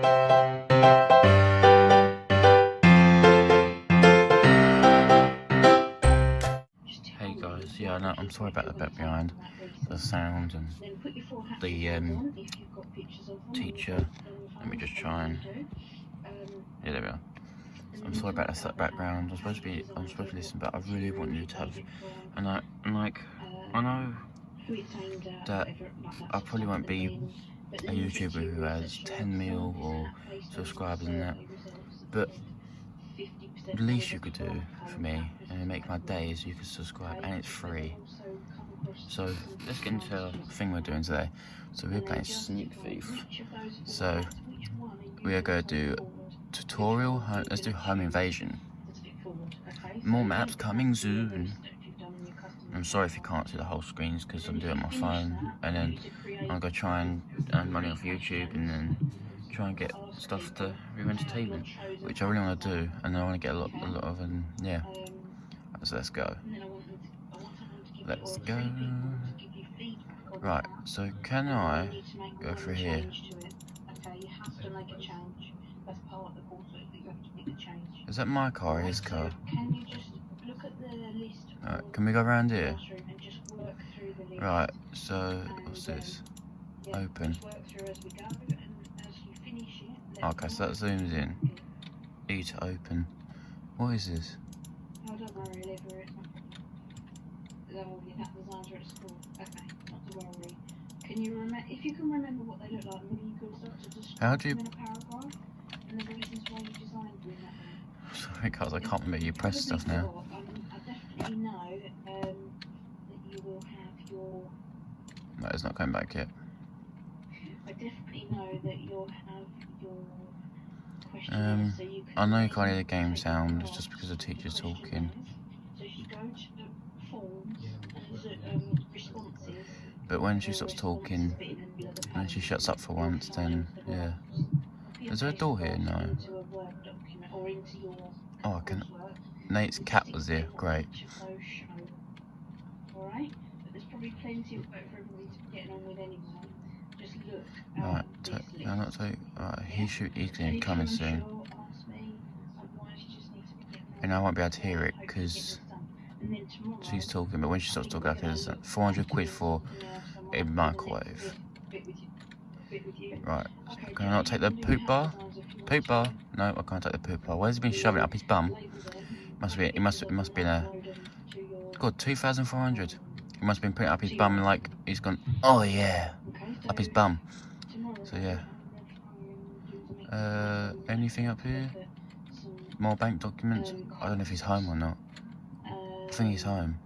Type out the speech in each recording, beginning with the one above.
Hey guys, yeah, no, I'm sorry about the bit behind the sound and the um, teacher. Let me just try and yeah, there we are. I'm sorry about the background. I'm supposed to be, I'm supposed to listen, but I really want you to have, and I, and like, I know that I probably won't be a YouTuber who has 10 mil or subscribers and that, but the least you could do for me and make my day is you could subscribe and it's free. So let's get into the thing we're doing today. So we're playing Sneak Thief. So we are going to do tutorial, let's do home invasion. More maps coming soon. I'm sorry if you can't see the whole screens because I'm doing it on my phone and then I'm going to try and earn money off YouTube and then try and get stuff to real entertainment, which I really want to do, and I want to get a lot, a lot of, and yeah. So let's go. Let's go. Right. So can I go through here? Is that my car or his car? Right, can we go around here? Right, so what's this? Open. Okay, so that zooms in. E to open. What is this? Oh, don't worry, leave her. It's not. You have designs at school. Okay, not to worry. Can you remember? If you can remember what they look like, maybe you could start to describe How do you... them in a paragraph and the reasons why you designed them that way. Sorry, guys, I can't remember. You press stuff now. Um, I definitely know um, that you will have your. No, it's not coming back yet. I definitely know that you'll have your questions. Um, so you can I know you can't hear the game sound, it's just because the teacher's talking. So if you go to the forms and um, responses. But when she stops talking, when she shuts up for once, then, yeah. Is there a door here? No. Oh, I can... Nate's cat was here. Great. Alright? But there's probably plenty of work for everybody to be getting on with anyway. Just look. Right, take, no, not take. Right, he shoot. He's gonna be coming soon, and I won't be able to hear it because she's talking. But when she stops talking, I can listen. Uh, 400 quid for a microwave. Right, can I not take the poop bar? Poop bar? No, I can't take the poop bar. Where's he been shoving it up his bum? Must be. It must. It must be in a. God, 2,400. He must have been putting up his bum and like he's gone. Oh yeah, up his bum. So yeah. Uh, anything up here? More bank documents? I don't know if he's home or not. I think he's home.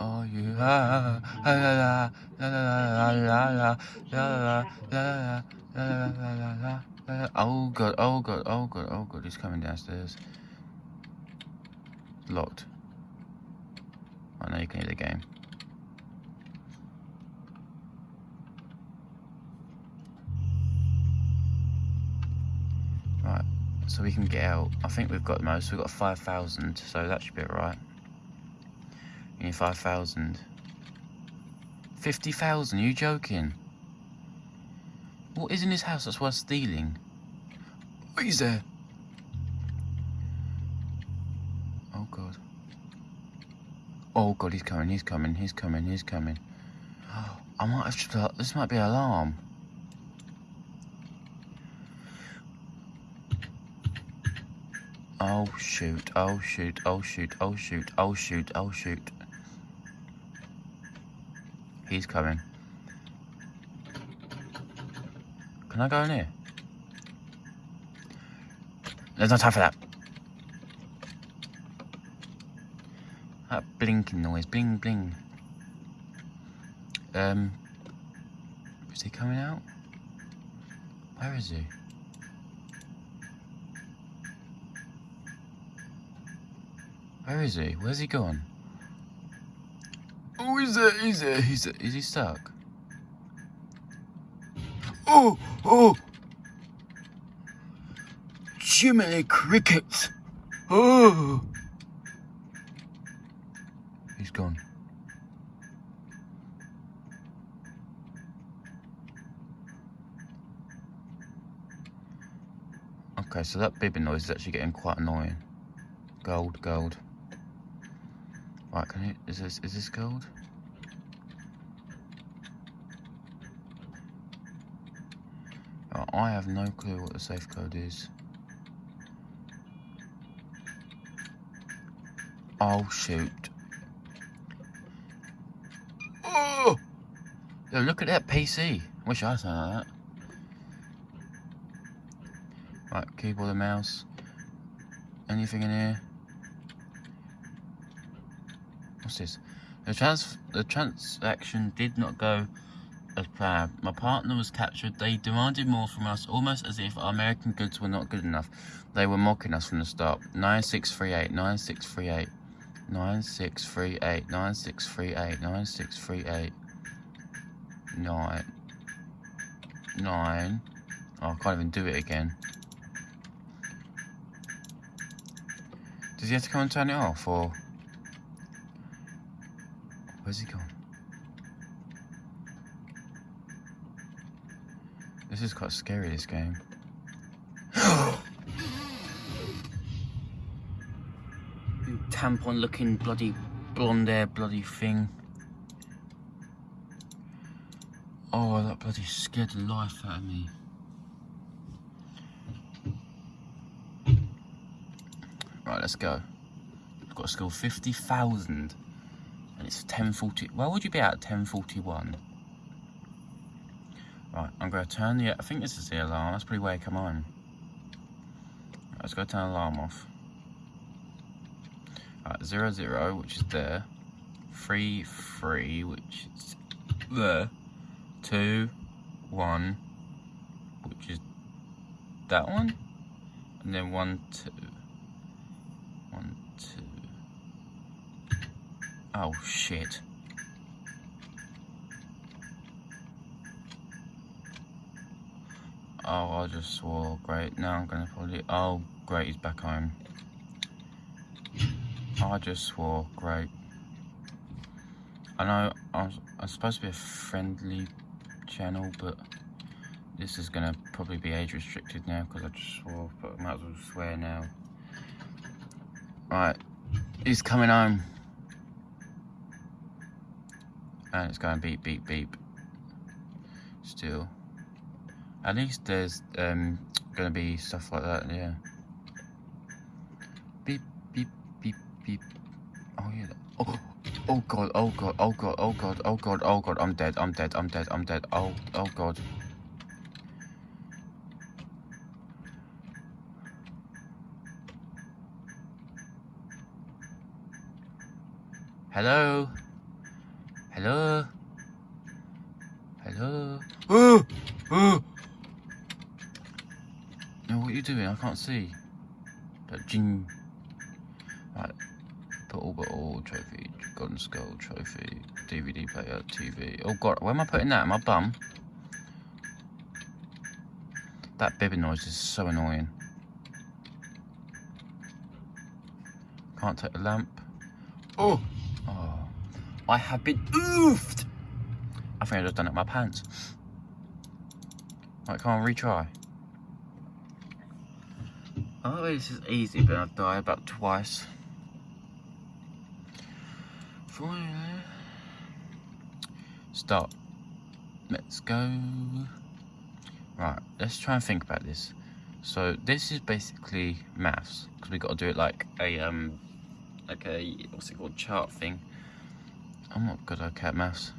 Oh you ah la la la la la la la la la la la Oh god, oh god, oh god, oh god, he's coming downstairs. Locked. I know you can hear the game. Right, so we can get out. I think we've got the most. We've got 5,000, so that should be alright. You need 5,000. 50,000, you joking? What is in his house that's worth stealing? What is there? Oh god. Oh god, he's coming, he's coming, he's coming, he's coming. I might have to, this might be an alarm. Oh shoot, oh shoot, oh shoot, oh shoot, oh shoot, oh shoot. He's coming. Can I go in here? There's no time for that. That blinking noise, bling bling. Um, is he coming out? Where is he? Where is he? Where's he gone? Oh, he's there, he's there, he's there. Is he stuck? Oh, oh! Jiminy crickets! Oh! gone. Okay, so that bibbing noise is actually getting quite annoying. Gold, gold. Right, can it? Is this, is this gold? Uh, I have no clue what the safe code is. Oh shoot. Yo, look at that PC. Wish I saw that. Right, keyboard and mouse. Anything in here? What's this? The trans the transaction did not go as planned. My partner was captured. They demanded more from us, almost as if our American goods were not good enough. They were mocking us from the start. 9638, 9638, 9638, 9638, 9638, 9, 9. Oh, I can't even do it again. Does he have to come and turn it off, or... Where's he gone? This is quite scary, this game. tampon looking bloody blonde hair bloody thing. Oh, that bloody scared the life out of me. Right, let's go. I've got to score 50,000 and it's 10.40. Why would you be at 10.41? Right, I'm going to turn the, I think this is the alarm, that's pretty way come on. Right, let's go turn the alarm off. Right, zero, zero, which is there. Three, three, which is there. Two, one, which is that one. And then one, two. One, two. Oh, shit. Oh, I just swore. Great. Now I'm to probably... Oh, great. He's back home. I just swore. Great. I know I'm, I'm supposed to be a friendly channel, but this is going to probably be age restricted now because I just swore, but I might as well swear now. Right. He's coming home. And it's going beep, beep, beep. Still. At least there's um, gonna be stuff like that, yeah. Beep, beep, beep, beep. Oh yeah. Oh, oh god, oh god, oh god, oh god, oh god, oh god, I'm dead, I'm dead, I'm dead, I'm dead. Oh, oh god. Hello? Hello? Hello? Oh! Oh! No, what are you doing? I can't see. That jing. Skull, trophy, DVD player, TV. Oh god, where am I putting that? My bum? That bibbing noise is so annoying. Can't take the lamp. Oh! Oh. I have been oofed! I think I just done it in my pants. Right, on, retry. Oh, this is easy, but I've died about twice. Stop. Let's go. Right, let's try and think about this. So this is basically maths because we got to do it like a um, like a what's it called chart thing. I'm not good at maths.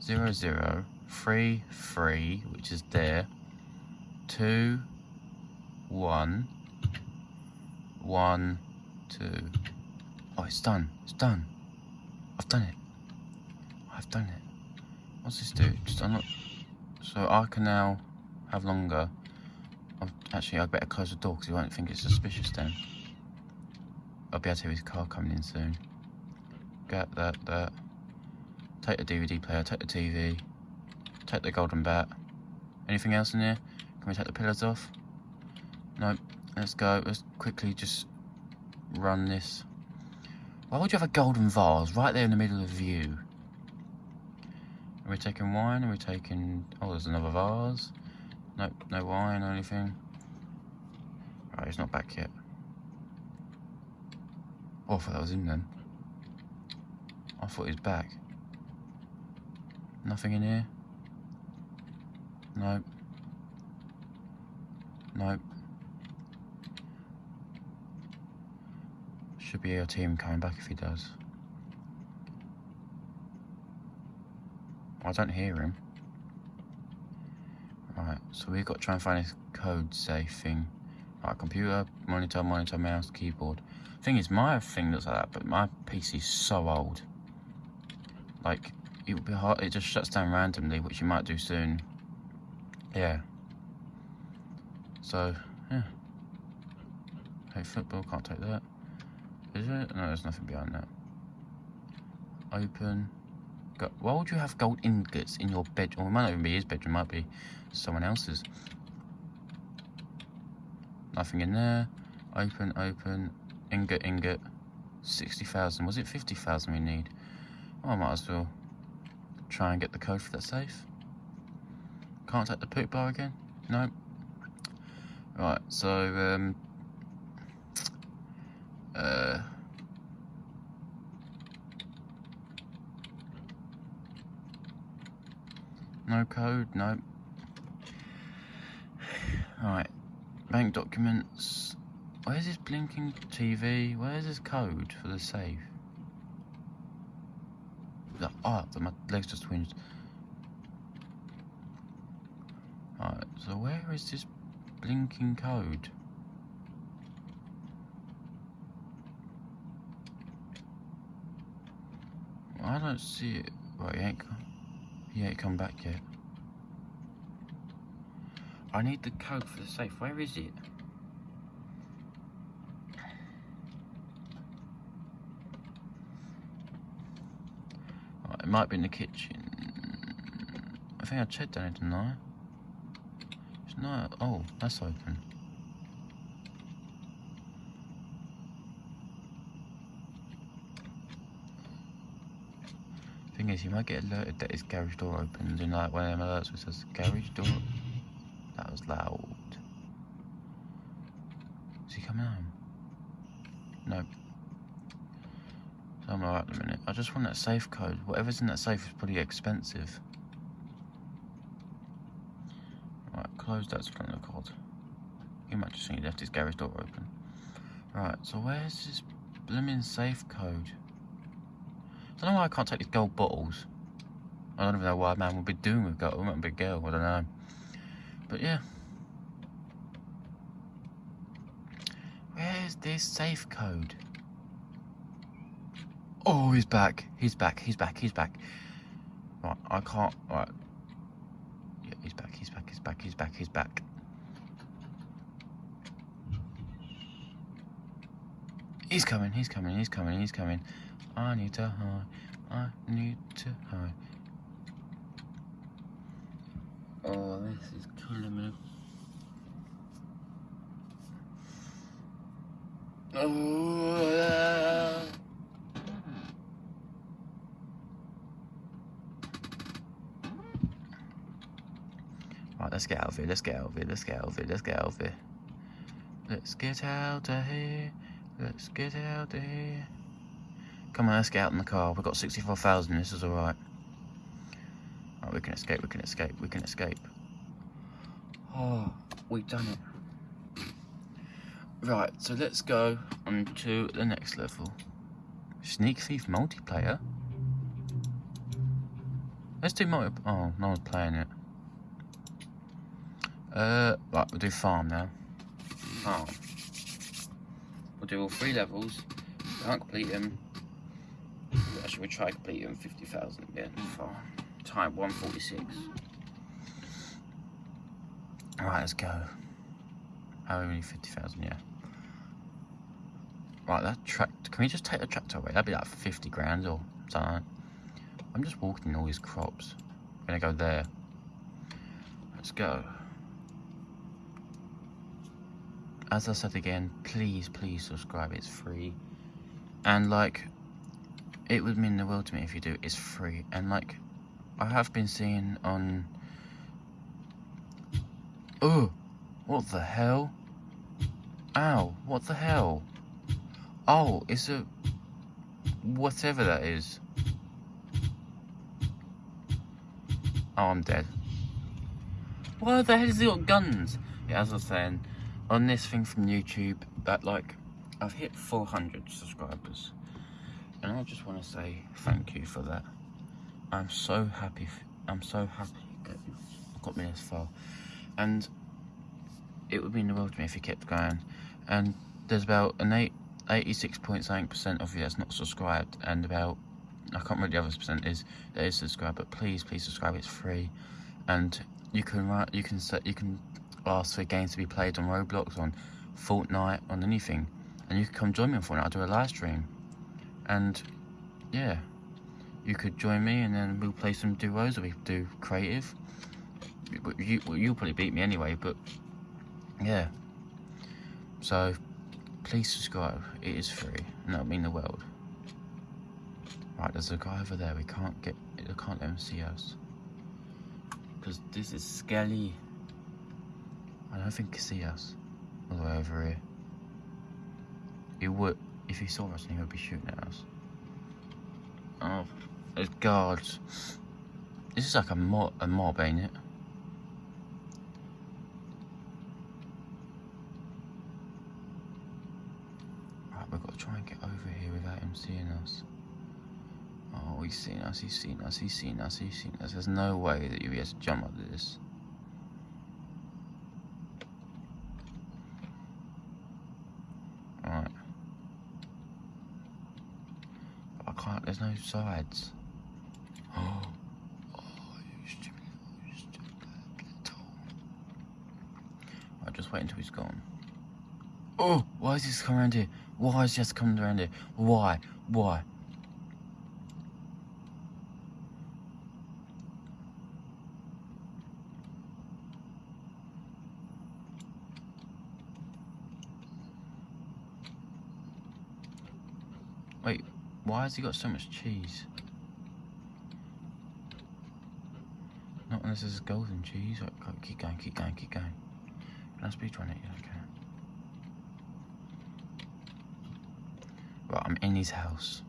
Zero zero three three, which is there. Two one one, two. Oh, it's done. It's done. I've done it. I've done it. What's this do? Just unlock. So I can now have longer. I've, Actually, I'd better close the door because he won't think it's suspicious then. I'll be able to hear his car coming in soon. Get that, that. Take the DVD player, take the TV. Take the golden bat. Anything else in here? Can we take the pillars off? Nope. Let's go. Let's quickly just run this. Why would you have a golden vase right there in the middle of the view? Are we taking wine? Are we taking... Oh, there's another vase. Nope, no wine or anything. Right, he's not back yet. Oh, I thought that was him then. I thought he's back. Nothing in here? Nope. Nope. Should be your team coming back if he does. I don't hear him. Right, so we've got to try and find this code safe thing. Right, computer, monitor, monitor, mouse, keyboard. Thing is, my thing looks like that, but my PC's so old. Like, it would be hard, it just shuts down randomly, which you might do soon. Yeah. So, yeah. Hey, football, can't take that. Is it? No, there's nothing behind that. Open. Go Why would you have gold ingots in your bedroom? Well, it might not even be his bedroom, it might be someone else's. Nothing in there. Open, open. Ingot, ingot. 60,000. Was it 50,000 we need? Well, I might as well try and get the code for that safe. Can't take the poop bar again? No. Right, so, um... Uh... No code, no. Alright, bank documents. Where's this blinking TV? Where's this code for the safe? The, oh, my legs just twinged. Alright, so where is this blinking code? I don't see it. Well, he ain't, come. he ain't come back yet. I need the code for the safe. Where is it? Right, it might be in the kitchen. I think I checked it, didn't I? It's not. Oh, that's open. Is, you might get alerted that his garage door opens and like one of them alerts which says garage door. That was loud. Is he coming home? Nope. So I'm alright in a minute. I just want that safe code. Whatever's in that safe is pretty expensive. Right, close that splinter cord. He might just think he left his garage door open. Right, so where's this blooming safe code? I don't know why I can't take these gold bottles. I don't even know why a man would be doing with gold. Be a girl, I don't know. But yeah. Where's this safe code? Oh, he's back. He's back. He's back. He's back. Right, I can't. Right. Yeah, he's back. He's back. He's back. He's back. He's back. He's coming. He's coming. He's coming. He's coming. I need to hide. I need to hide. Oh, this is killing me. Oh, Right, let's get out of here. Let's get out of here. Let's get out of here. Let's get out of here. Let's get out of here. Let's get out of here. Come on, let's get out in the car. We've got 64,000. This is alright. Right, we can escape. We can escape. We can escape. Oh, we've done it. Right, so let's go on to the next level. Sneak Thief multiplayer. Let's do multi. Oh, no one's playing it. Uh, right, we'll do farm now. Farm. We'll do all three levels. Can't complete them. We try complete them 50,000 again. Farm. Time 146. Alright, let's go. How many 50,000? Yeah. Right, that tractor. Can we just take the tractor away? That'd be like 50 grand or something. I'm just walking all these crops. I'm gonna go there. Let's go. As I said again, please, please subscribe. It's free. And like, it would mean the world to me if you do. It's free. And like, I have been seeing on. Oh, what the hell? Ow, what the hell? Oh, it's a... Whatever that is. Oh, I'm dead. Why the hell has he got guns? Yeah, as I was saying, on this thing from YouTube, that like, I've hit 400 subscribers. And I just want to say thank you for that. I'm so happy, I'm so happy that you got me this far. And it would mean the world to me if you kept going. And there's about an 8, 86.9% of you that's not subscribed, and about I can't remember the other percent is that is subscribed, but please, please subscribe. It's free, and you can write, you can set, you can ask for games to be played on Roblox, on Fortnite, on anything, and you can come join me on Fortnite. I'll do a live stream, and yeah, you could join me, and then we'll play some duos, or we do creative. You, you'll probably beat me anyway, but yeah. So please subscribe. It is free, and that'll mean the world. Right, there's a guy over there. We can't get. I can't let him see us. Because this is skelly I don't think he can see us. All the way over here. He would. If he saw us, he would be shooting at us. Oh, guards. This is like a mob, a mob, ain't it? Right, we've got to try and get over here without him seeing us. Oh, he's seen us, he's seen us, he's seen us, he's seen us. There's no way that you'll be able to jump up this. Alright. I can't, there's no sides. Oh. I'll just wait until he's gone. Oh, why is he coming around here? Why is just coming around here? Why? Why? Wait, why has he got so much cheese? Not unless it's golden cheese. Right, go, keep going, keep going, keep going. Can I speed run it? Yeah, okay. Right, I'm in his house.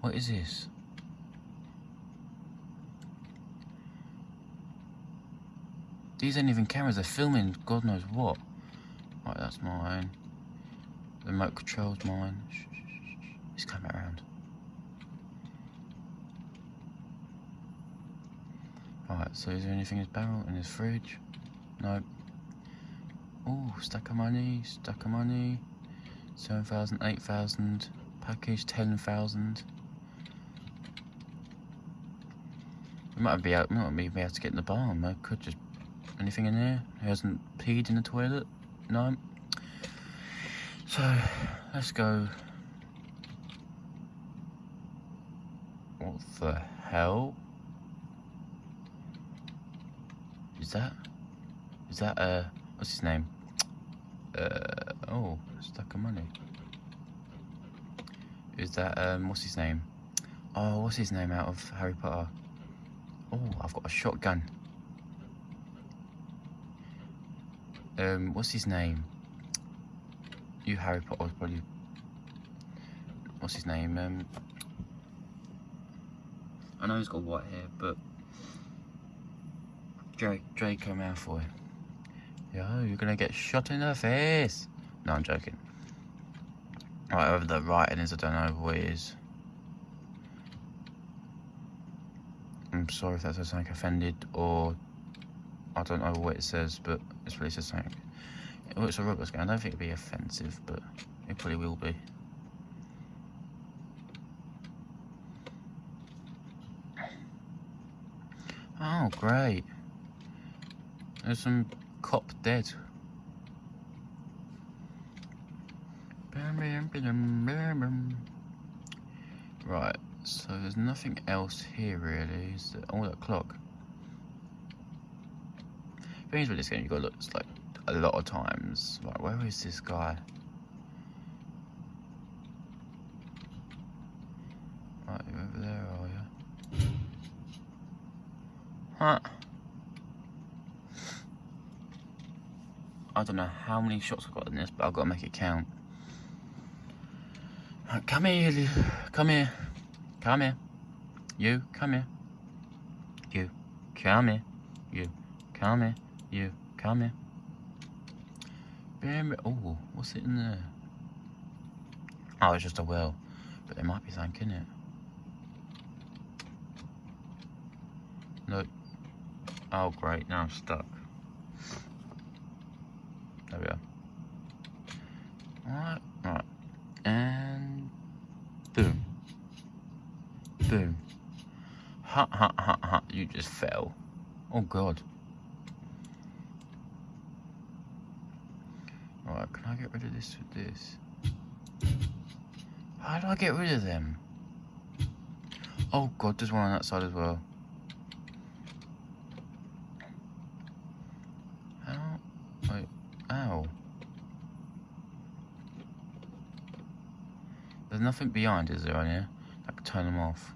What is this? These ain't even cameras, they're filming God knows what. Right, that's mine. The remote control's mine. He's coming around. Right, so is there anything in his barrel, in his fridge? No. Oh, stack of money, stack of money. 7,000, 8,000. Package, 10,000. We might be able, might be able to get in the barn. I could just. Anything in there? He hasn't peed in the toilet? No. So, let's go. What the hell? Is that? Is that, uh, what's his name? Uh, oh, stack of money. Is that, um, what's his name? Oh, what's his name out of Harry Potter? Oh, I've got a shotgun. Um, what's his name? You Harry Potter probably. What's his name? Um, I know he's got white hair, but Drake Draco Malfoy. Yo, you're gonna get shot in the face. No, I'm joking. Right, over the writing is, I don't know what it is. I'm sorry if that says something offended, or I don't know what it says, but it's really says something. It's a Roblox game. I don't think it'd be offensive, but it probably will be. Great. There's some cop dead. Right, so there's nothing else here really. Is there? Oh, that clock. Things with this game, you've got to look. Like a lot of times. Right, where is this guy? Right, you over there, are you? Huh? I don't know how many shots I've got in this, but I've got to make it count. Right, come here, come here, come here. You, come here. You, come here. You, come here. You, come here. Oh, what's it in there? Oh, it's just a well. But there might be something in it. Nope. Oh, great. Now I'm stuck. There we are. Alright, right. And boom. Boom. Ha ha ha ha. You just fell. Oh god. Alright, can I get rid of this with this? How do I get rid of them? Oh god, there's one on that side as well. How? Wait, ow. There's nothing behind, is there, on here? I can turn them off.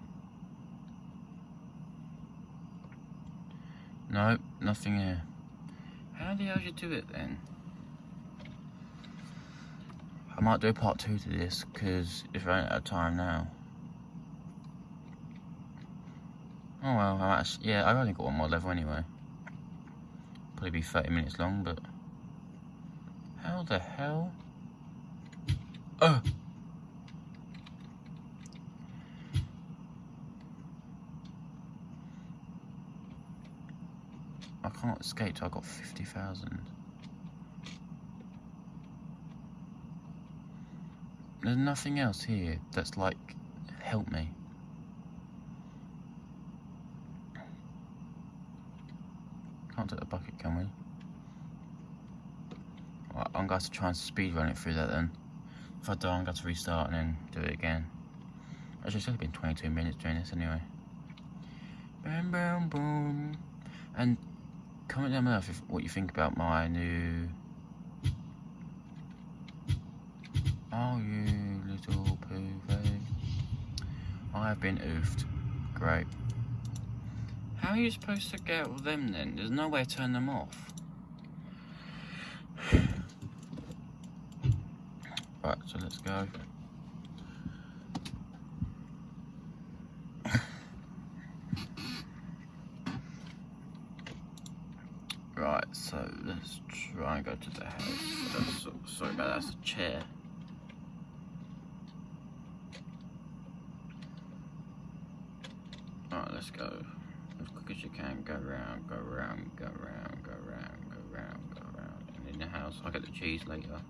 No, nothing here. How the hell do you do it then? I might do a part two to this because it's running out of time now. Oh well, I'm actually, yeah, I've only got one more level anyway. Probably be 30 minutes long, but how the hell? Oh! Can't escape till I got 50,000. There's nothing else here that's like, help me. Can't take the bucket, can we? Right, I'm going to try and speed run it through that then. If I die, I'm going to restart and then do it again. Actually, it's only been 22 minutes doing this anyway. Boom, boom, boom. And comment down below if, what you think about my new... Oh, you little poo I've been oofed. Great. How are you supposed to get with them then? There's no way to turn them off. Right, so let's go. Right, so try and go to the house. That's, sorry about that, that's a chair. Alright, let's go. As quick as you can, go around, go around, go around, go around, go around, go around. And in the house, I'll get the cheese later.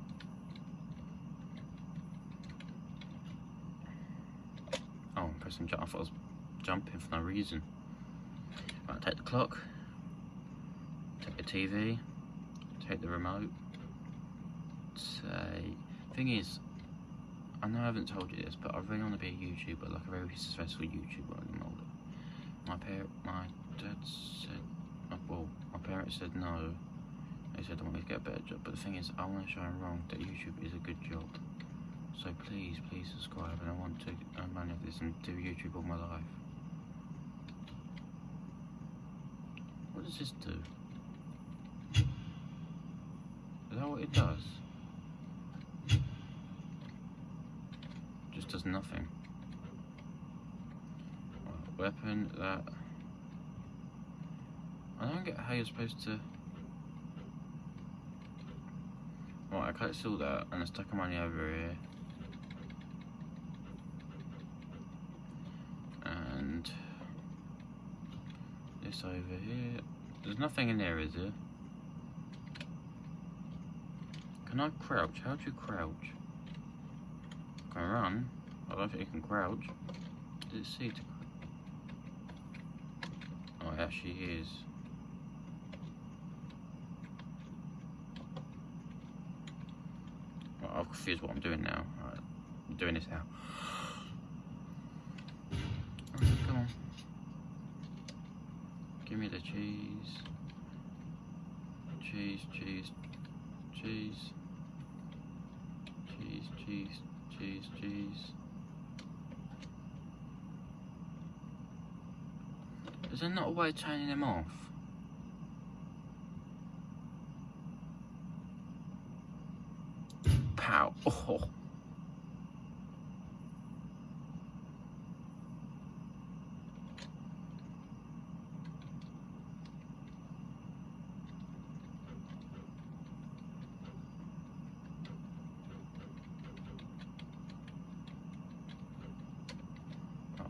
Oh, I'm pressing jump. I thought I was jumping for no reason. Right, take the clock. Take the TV. Take the remote. Say. Thing is, I know I haven't told you this, but I really want to be a YouTuber, like a very successful YouTuber I'm older. My parent, my dad said, uh, well, my parents said no. They said I want me to get a better job, but the thing is, I want to show them wrong that YouTube is a good job. So please, please subscribe, and I want to earn money off this and do YouTube all my life. What does this do? It does? Just does nothing. Right, weapon, that. I don't get how you're supposed to. Right, I can't steal that, and I stuck money over here. And this over here. There's nothing in there, is there? Can I crouch? How do you crouch? Can I run? I don't think you can crouch. Does it see to Oh, it actually is. Right, I'm confused what I'm doing now. Right, I'm doing this now. Alright, come on. Give me the cheese. Cheese, cheese, cheese. Jeez, jeez, jeez. Is there not a way of turning them off? Pow. Oh.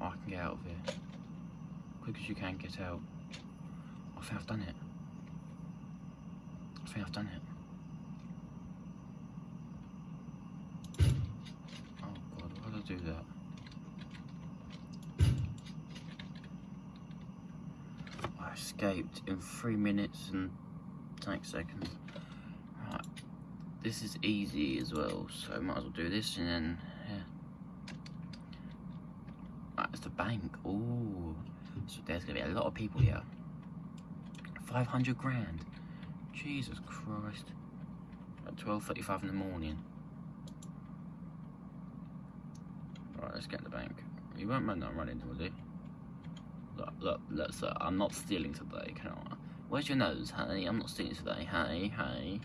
I can get out of here. Quick as you can, get out. I think I've done it. I think I've done it. Oh god, why did I do that? I escaped in three minutes and ten seconds. Right. This is easy as well, so might as well do this and then yeah. Right, it's the bank. Ooh. So there's gonna be a lot of people here. 500 grand. Jesus Christ. At 12.35 in the morning. Right, let's get in the bank. You won't mind not running, will you? Look, look, look, sir, I'm not stealing today, can I? Where's your nose, honey? I'm not stealing today. Hey, hey.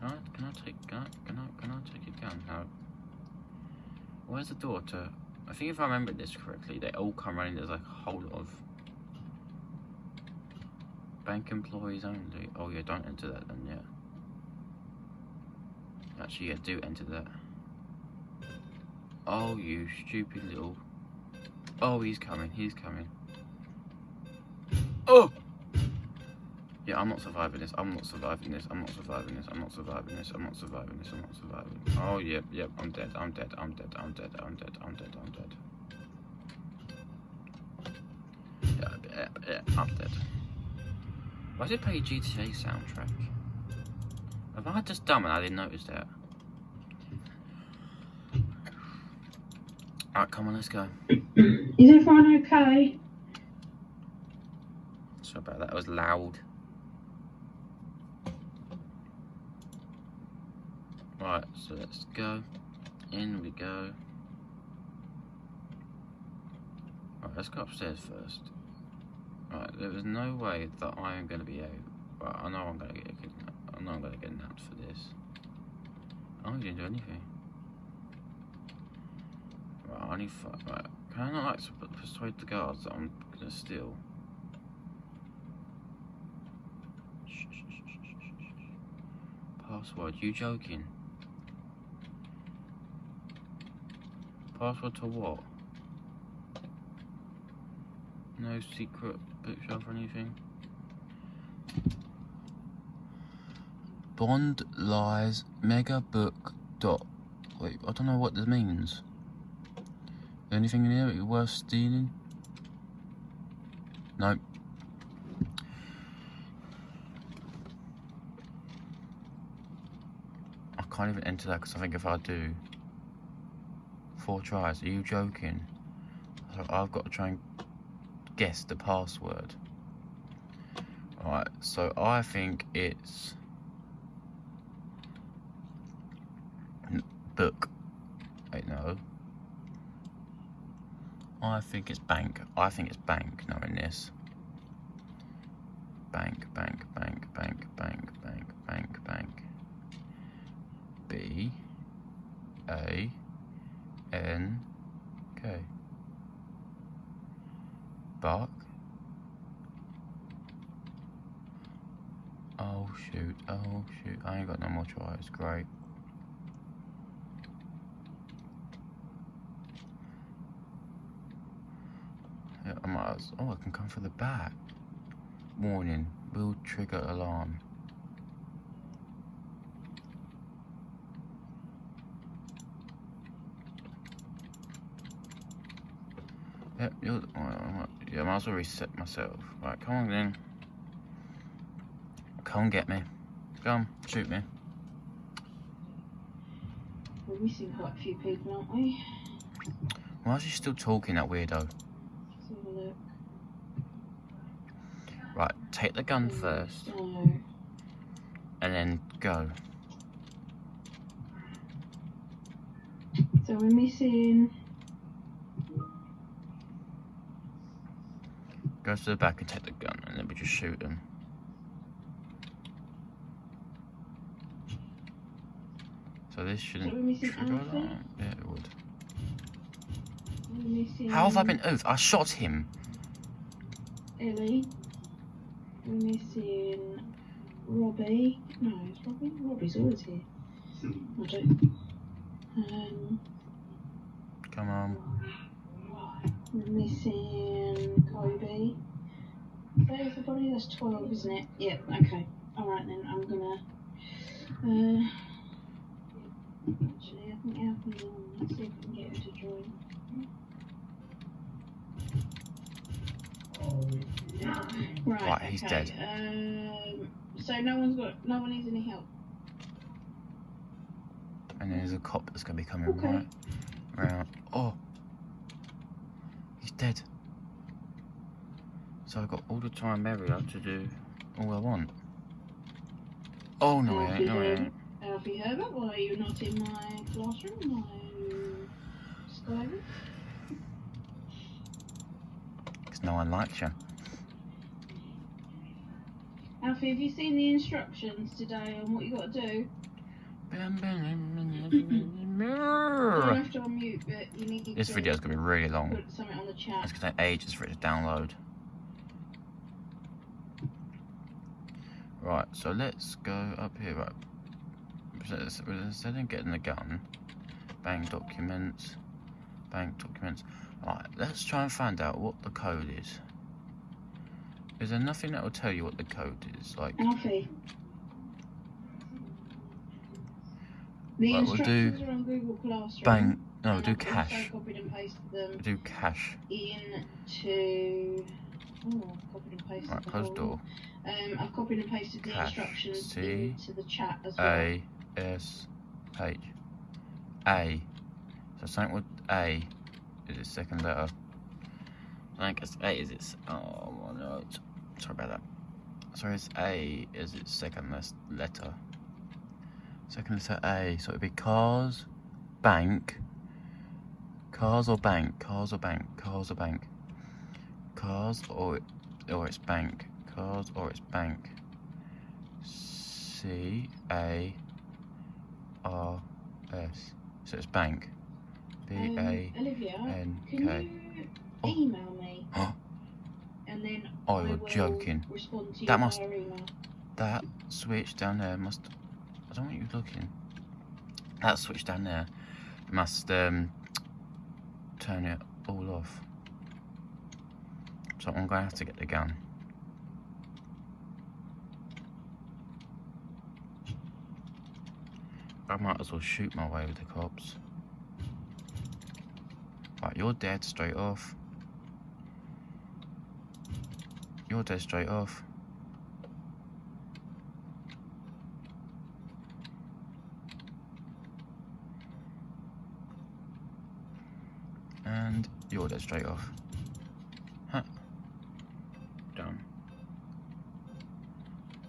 Can I, can I take, can I, can I, can I take your gun? No. Where's the daughter? I think if I remember this correctly, they all come running. There's like a whole lot of bank employees only. Oh yeah, don't enter that then, yeah. Actually, yeah, do enter that. Oh, you stupid little. Oh, he's coming, he's coming. Oh! Yeah, I'm not surviving this. I'm not surviving this. I'm not surviving this. I'm not surviving this. I'm not surviving this. I'm not surviving. Oh, yep, yep. I'm dead. I'm dead. I'm dead. I'm dead. I'm dead. I'm dead. I'm dead. Yeah, yeah, yeah. I'm dead. Why did it play GTA soundtrack? Am I just dumb and I didn't notice that? Alright, come on, let's go. Is everyone okay? Sorry about that. That was loud. Right, so let's go. In we go. Right, let's go upstairs first. Right, there is no way that I am going to be able. Right, I know I'm going to get. I know I'm going to get napped for this. I didn't do anything. Right, I need. Right, can I not like persuade the guards that I'm going to steal? Password? You joking? Password to what? No secret bookshelf or anything? Bond lies mega book dot. Wait, I don't know what this means. Anything in here worth stealing? Nope. I can't even enter that because I think if I do four tries, are you joking? I've got to try and guess the password. Alright, so I think it's book. Wait, no. I think it's bank. I think it's bank knowing this. Bank, bank, bank, bank, bank, bank, bank, bank. B A N K. Bark. Oh shoot, oh shoot, I ain't got no more tries, great. Yeah, I might as, oh I can come for the back. Warning, will trigger alarm. Yep, you're, yeah, I might as well reset myself. Right, come on then. Come and get me. Come, shoot me. We're missing quite a few people, aren't we? Why is he still talking, that weirdo? Let's have a look. Right, take the gun mm, first, No. and then go. So we're missing. Go to the back and take the gun, and then we just shoot him. So this shouldn't trigger. Yeah, it would. How have I been oofed? I shot him. Ellie. We're missing Robbie. No, it's Robbie. Robbie's always here. I don't. Um, Come on. Missing Kobe. Is that everybody? That's 12, isn't it? Yep, okay. Alright then, I'm gonna. Uh, actually, I think Alfie's on. Let's see if we can get her to join. Right, Right, he's okay. dead. Um, so no one's got, no one needs any help. And there's a cop that's gonna be coming Okay. right round. Oh, dead. So I've got all the time area to do all I want. Oh no, he ain't, no, he ain't. Alfie Herbert, why are you not in my classroom? Why are you? Because no one likes you. Alfie, have you seen the instructions today on what you got to do? You don't have to unmute, but you need This video is gonna be really long. put something on the chat. It's gonna take ages for it to download. Right, so let's go up here. Right, instead of getting the gun, bank documents, bank documents. Right, let's try and find out what the code is. Is there nothing that will tell you what the code is? Like, Alfie. The Right, we'll do instructions are on Google Classroom. bank. No, and do cash. copied and pasted them Do cash. into. Oh, copied and pasted Right, the close door. Um, I've copied and pasted the Cash. instructions C into the chat as well. A S H A. So something with A is its second letter. I think it's A is its oh my no sorry about that. Sorry it's A is its second letter. Second letter A, so it'd be cars, bank, cars or bank, cars or bank, cars or bank, cars or or it's bank, cars or it's bank. C A R S. So it's bank. B Um, Olivia, can you Oh. email me? And then Oh, I you're will joking. respond to you That must- email. That switch down there must. Don't want you looking. That switch down there must um, turn it all off. So I'm going to have to get the gun. I might as well shoot my way with the cops. Right, you're dead straight off. You're dead straight off. And you're dead straight off. Huh. Done.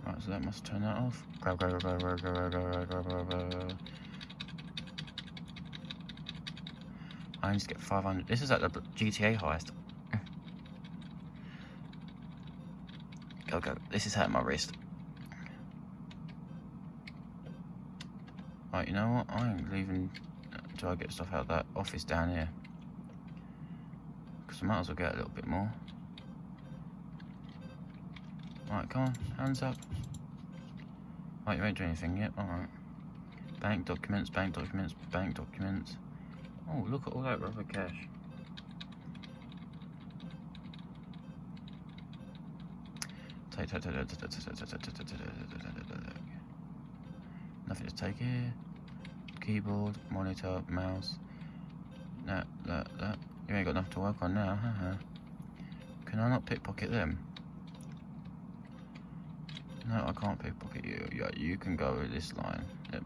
Right, so that must turn that off. Grab, grab, grab, grab, grab, grab, grab, grab, grab. I need to get 500. This is like the GTA heist. Go, go. This is hurting my wrist. Right, you know what? I ain't leaving until I get stuff out of that office down here so might as well get a little bit more. Right, come on, hands up. Right, you don't do anything yet, alright. Bank documents, bank documents, bank documents. Oh, look at all that rubber cash. Nothing to take here. Keyboard, monitor, mouse. That, that, that. You ain't got enough to work on now, huh? Can I not pickpocket them? No, I can't pickpocket you. Yeah, you can go with this line. Yep.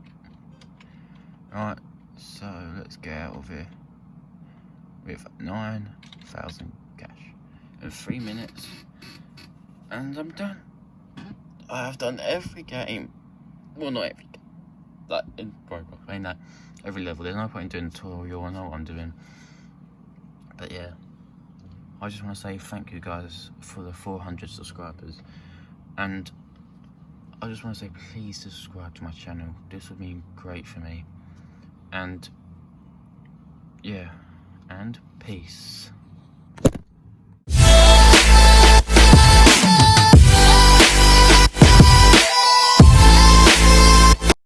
Right, so let's get out of here with 9,000 cash in three minutes. And I'm done. I have done every game. Well, not every game. Like, in Roblox, I mean that. Every level. There's no point in doing a tutorial. I know what I'm doing. But yeah. I just want to say thank you guys for the 400 subscribers. And I just want to say please subscribe to my channel. This would mean great for me. and yeah, and peace.